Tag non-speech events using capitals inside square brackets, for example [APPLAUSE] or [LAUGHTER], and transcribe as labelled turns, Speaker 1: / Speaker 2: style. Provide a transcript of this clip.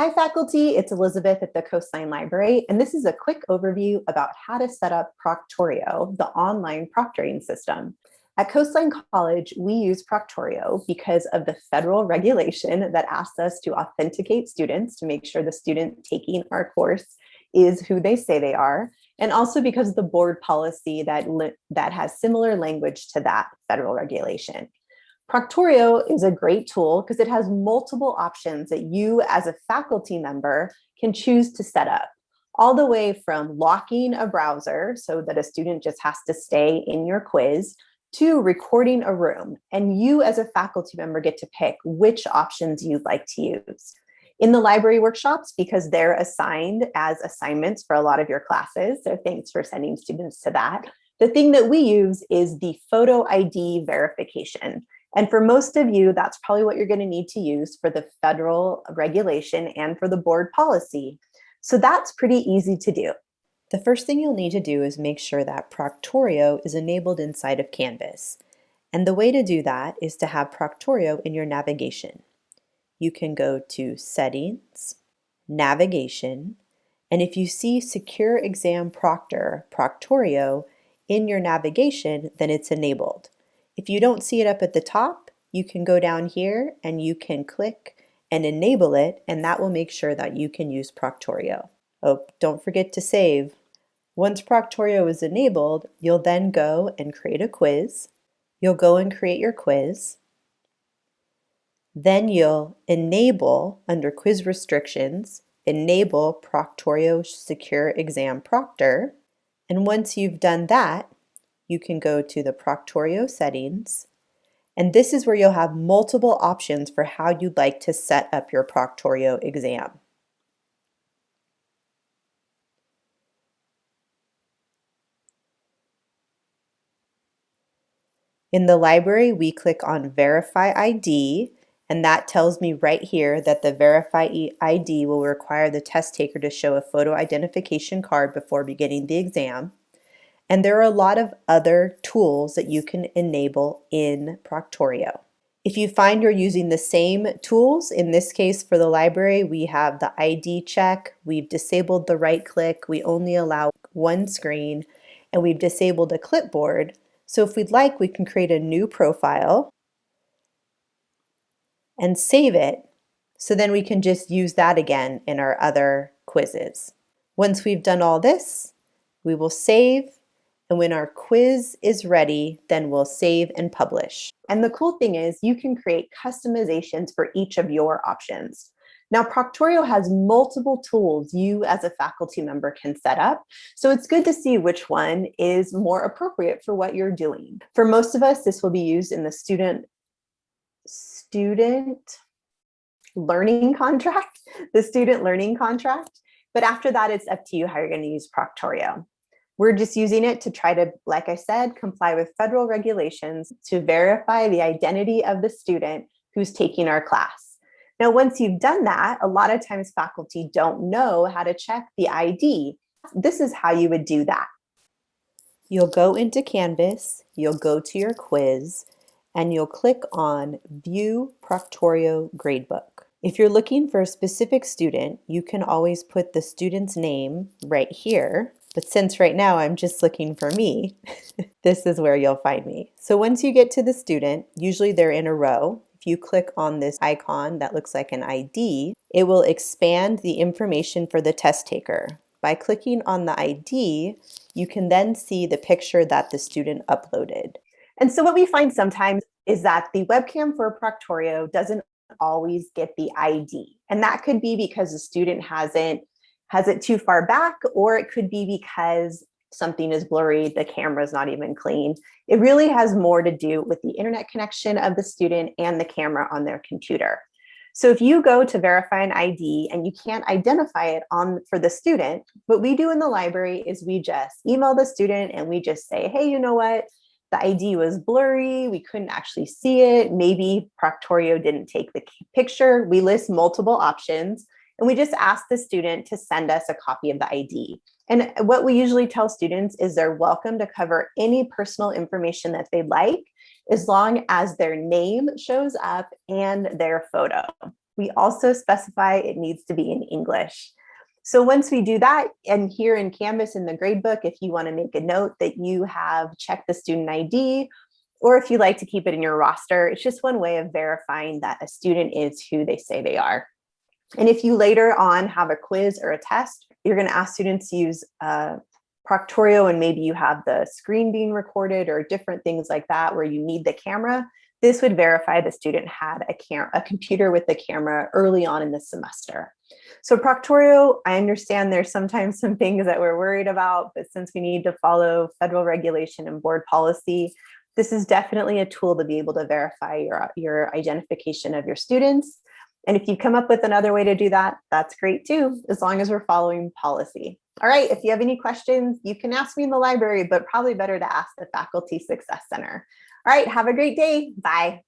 Speaker 1: Hi faculty, it's Elizabeth at the Coastline Library, and this is a quick overview about how to set up Proctorio, the online proctoring system. At Coastline College, we use Proctorio because of the federal regulation that asks us to authenticate students to make sure the student taking our course is who they say they are, and also because of the board policy that, that has similar language to that federal regulation. Proctorio is a great tool because it has multiple options that you as a faculty member can choose to set up all the way from locking a browser so that a student just has to stay in your quiz to recording a room. And you as a faculty member get to pick which options you'd like to use. In the library workshops, because they're assigned as assignments for a lot of your classes, so thanks for sending students to that. The thing that we use is the photo ID verification. And for most of you, that's probably what you're going to need to use for the federal regulation and for the board policy. So that's pretty easy to do. The first thing you'll need to do is make sure that Proctorio is enabled inside of Canvas. And the way to do that is to have Proctorio in your navigation. You can go to Settings, Navigation, and if you see Secure Exam Proctor, Proctorio, in your navigation, then it's enabled. If you don't see it up at the top, you can go down here and you can click and enable it, and that will make sure that you can use Proctorio. Oh, don't forget to save. Once Proctorio is enabled, you'll then go and create a quiz. You'll go and create your quiz. Then you'll enable, under quiz restrictions, enable Proctorio Secure Exam Proctor. And once you've done that, you can go to the Proctorio settings, and this is where you'll have multiple options for how you'd like to set up your Proctorio exam. In the library, we click on Verify ID, and that tells me right here that the Verify ID will require the test taker to show a photo identification card before beginning the exam. And there are a lot of other tools that you can enable in Proctorio. If you find you're using the same tools, in this case for the library, we have the ID check, we've disabled the right click, we only allow one screen, and we've disabled a clipboard. So if we'd like, we can create a new profile and save it. So then we can just use that again in our other quizzes. Once we've done all this, we will save and when our quiz is ready, then we'll save and publish. And the cool thing is you can create customizations for each of your options. Now, Proctorio has multiple tools you as a faculty member can set up. So it's good to see which one is more appropriate for what you're doing. For most of us, this will be used in the student, student learning [LAUGHS] contract, the student learning contract. But after that, it's up to you how you're going to use Proctorio. We're just using it to try to, like I said, comply with federal regulations to verify the identity of the student who's taking our class. Now, once you've done that, a lot of times faculty don't know how to check the ID. This is how you would do that. You'll go into Canvas, you'll go to your quiz, and you'll click on View Proctorio Gradebook. If you're looking for a specific student, you can always put the student's name right here but since right now I'm just looking for me, [LAUGHS] this is where you'll find me. So once you get to the student, usually they're in a row. If you click on this icon that looks like an ID, it will expand the information for the test taker. By clicking on the ID, you can then see the picture that the student uploaded. And so what we find sometimes is that the webcam for Proctorio doesn't always get the ID. And that could be because the student hasn't has it too far back, or it could be because something is blurry, the camera is not even clean. It really has more to do with the internet connection of the student and the camera on their computer. So if you go to verify an ID and you can't identify it on for the student, what we do in the library is we just email the student and we just say, hey, you know what? The ID was blurry. We couldn't actually see it. Maybe Proctorio didn't take the picture. We list multiple options and we just ask the student to send us a copy of the ID. And uh, what we usually tell students is they're welcome to cover any personal information that they'd like, as long as their name shows up and their photo. We also specify it needs to be in English. So once we do that, and here in Canvas in the gradebook, if you want to make a note that you have checked the student ID, or if you like to keep it in your roster, it's just one way of verifying that a student is who they say they are. And if you later on have a quiz or a test, you're going to ask students to use uh, Proctorio and maybe you have the screen being recorded or different things like that where you need the camera, this would verify the student had a, a computer with the camera early on in the semester. So Proctorio, I understand there's sometimes some things that we're worried about, but since we need to follow federal regulation and board policy, this is definitely a tool to be able to verify your, your identification of your students. And if you come up with another way to do that, that's great too, as long as we're following policy. All right, if you have any questions, you can ask me in the library, but probably better to ask the Faculty Success Center. All right, have a great day. Bye.